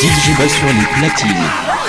Digibass sur les platines.